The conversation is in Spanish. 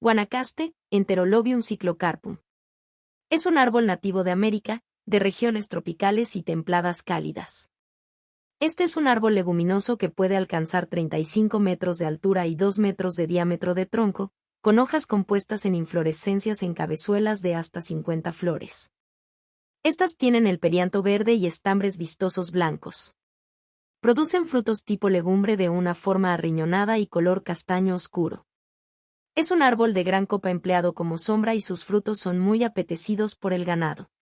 Guanacaste, Enterolobium cyclocarpum. Es un árbol nativo de América, de regiones tropicales y templadas cálidas. Este es un árbol leguminoso que puede alcanzar 35 metros de altura y 2 metros de diámetro de tronco, con hojas compuestas en inflorescencias en cabezuelas de hasta 50 flores. Estas tienen el perianto verde y estambres vistosos blancos. Producen frutos tipo legumbre de una forma arriñonada y color castaño oscuro. Es un árbol de gran copa empleado como sombra y sus frutos son muy apetecidos por el ganado.